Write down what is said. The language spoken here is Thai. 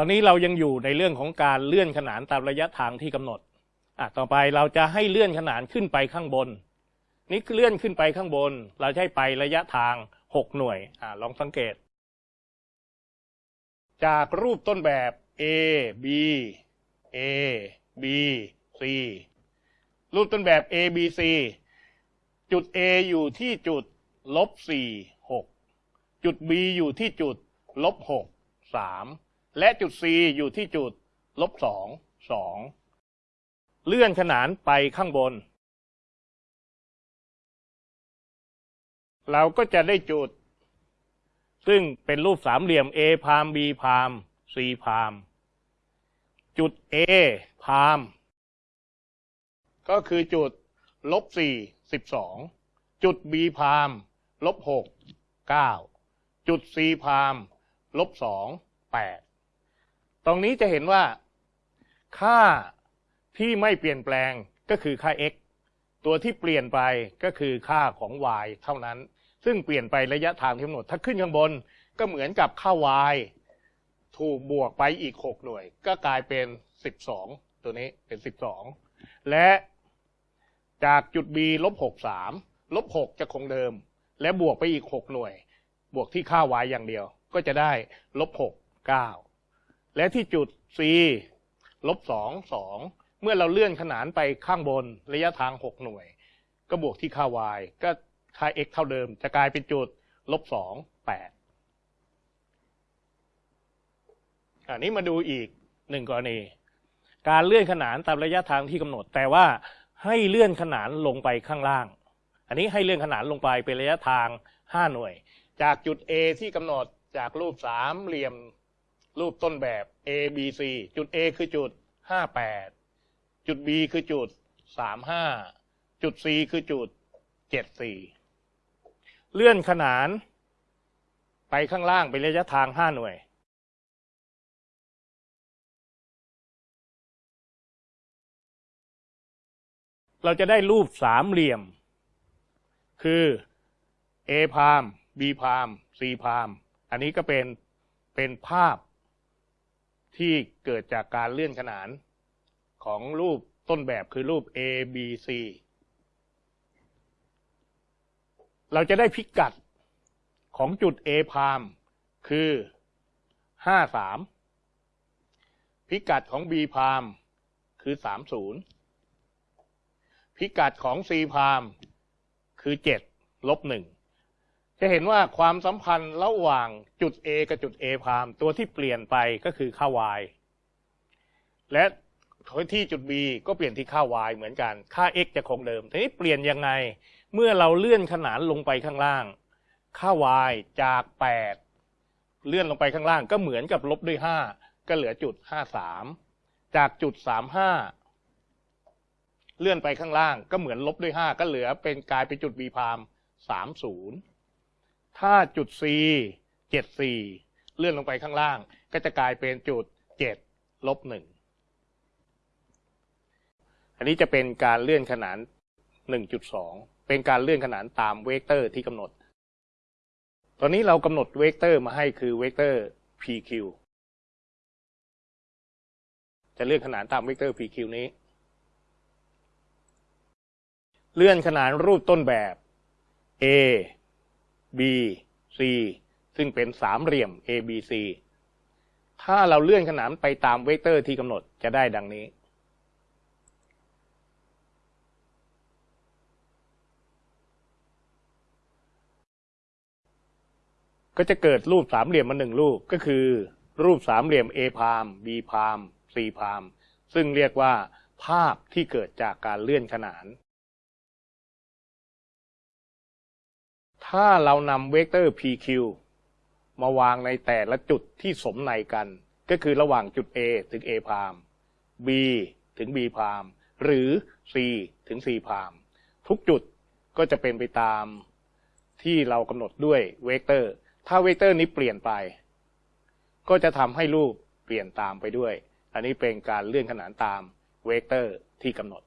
อนนี้เรายังอยู่ในเรื่องของการเลื่อนขนานตามระยะทางที่กำหนดอะต่อไปเราจะให้เลื่อนขนานขึ้นไปข้างบน นี่เลื่อนขึ้นไปข้างบน เราให้ไประยะทางหกหน่วยอ่าลองสังเกต จากรูปต้นแบบ A B A B C รูปต้นแบบ A B C จุด A อยู่ที่จุดลบสี่หกจุด B อยู่ที่จุดลบหกสาม และจุด C อยู่ที่จุดลบสองสองเลื่อนขนานไปข้างบน เราก็จะได้จุด ซึ่งเป็นรูปสามเหลี่ยม A พาม B พาม C พาม จุด A พาม ก็คือจุดลบสี่สิบสองจุด B พามลบหกเก้าจุด C พามลบสองแปด ตรงนี้จะเห็นว่า ค่าที่ไม่เปลี่ยนแปลงก็คือค่า x ตัวที่เปลี่ยนไปก็คือค่าของ y เท่านั้น ซึ่งเปลี่ยนไประยะทางที่กำหนด ถ้าขึ้นข้างบนก็เหมือนกับค่า y ถูกบวกไปอีก 6 หน่วย ก็กลายเป็น 12 ตัวนี้เป็น 12 และจากจุด b ลบ6 3ลบ6จะคงเดิม และบวกไปอีก 6 หน่วย บวกที่ค่า y อย่างเดียว ก็จะได้ลบ6 9 และที่จุด c ลบ2 2เมื่อเราเลื่อนขนานไปข้างบนระยะทาง 6 หน่วย ก็บวกที่ค่า y ก็ค่า x เท่าเดิม จะกลายเป็นจุดลบ2 8อันนี้มาดูอีกหนึ่งกรณี การเลื่อนขนานตามระยะทางที่กำหนด แต่ว่าให้เลื่อนขนานลงไปข้างล่าง อันนี้ให้เลื่อนขนานลงไปเป็นระยะทาง 5 หน่วย จากจุด A ที่กำหนดจากรูปสามเหลี่ยม รูปต้นแบบ A B C จุด A คือจุด 58 จุด B คือจุด 35 จุด C คือจุด 74 เลื่อนขนานไปข้างล่างเป็นระยะทาง 5 หน่วย เราจะได้รูปสามเหลี่ยม คือ A พาม B พาม C พาม อันนี้ก็เป็นเป็นภาพ ที่เกิดจากการเลื่อนขนานของรูปต้นแบบคือรูป A B C เราจะได้พิกัดของจุด A พามคือ 53 พิกัดของ B พามคือ 30 พิกัดของ C พามคือ 7 ลบ 1 จะเห็นว่าความสัมพันธ์ระหว่างจุด A กับจุด A พามตัวที่เปลี่ยนไปก็คือค่า y และที่จุด B ก็เปลี่ยนที่ค่า y เหมือนกัน ค่า x จะคงเดิม ทีนี้เปลี่ยนยังไง เมื่อเราเลื่อนขนานลงไปข้างล่าง ค่า y จาก 8 เลื่อนลงไปข้างล่างก็เหมือนกับลบด้วย 5 ก็เหลือจุด 53 จากจุด 35 เลื่อนไปข้างล่างก็เหมือนลบด้วย 5 ก็เหลือเป็นกลายเป็นจุด B พาม30 ถ้าจุด C 74เลื่อนลงไปข้างล่าง ก็จะกลายเป็นจุด7ลบ1อันนี้จะเป็นการเลื่อนขนาน 1.2 เป็นการเลื่อนขนานตามเวกเตอร์ที่กำหนด ตอนนี้เรากำหนดเวกเตอร์มาให้คือเวกเตอร์ PQ จะเลื่อนขนานตามเวกเตอร์ PQ นี้ เลื่อนขนานรูปต้นแบบ A B C ซึ่งเป็นสามเหลี่ยม A B C ถ้าเราเลื่อนขนานไปตามเวกเตอร์ที่กำหนดจะได้ดังนี้ ก็จะเกิดรูปสามเหลี่ยมมาหนึ่งรูปก็คือ รูปสามเหลี่ยม A พาม B พาม C พาม ซึ่งเรียกว่าภาพที่เกิดจากการเลื่อนขนาน ถ้าเรานำเวกเตอร์ PQ มาวางในแต่ละจุดที่สมนัยกัน ก็คือระหว่างจุด A ถึง A prime B ถึง B prime หรือ C ถึง C prime ทุกจุดก็จะเป็นไปตามที่เรากำหนดด้วยเวกเตอร์ ถ้าเวกเตอร์นี้เปลี่ยนไป ก็จะทำให้รูปเปลี่ยนตามไปด้วย อันนี้เป็นการเลื่อนขนานตามเวกเตอร์ที่กำหนด